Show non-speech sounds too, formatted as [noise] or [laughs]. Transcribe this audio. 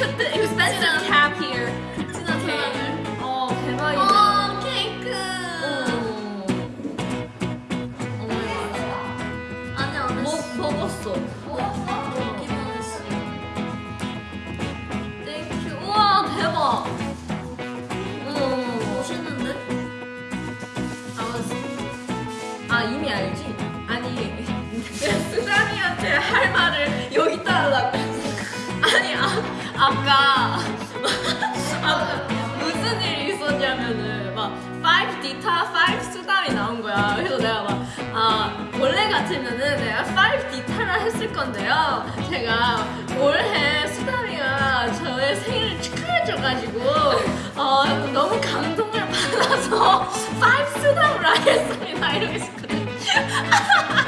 took the expensive cab here. 했으면은 제가 5D 타라 했을 건데요 제가 올해 수다미가 저의 생일을 축하해줘가지고 어, 너무 감동을 받아서 [laughs] 5수담을 하겠습니다 이러고 있었거든요. [laughs]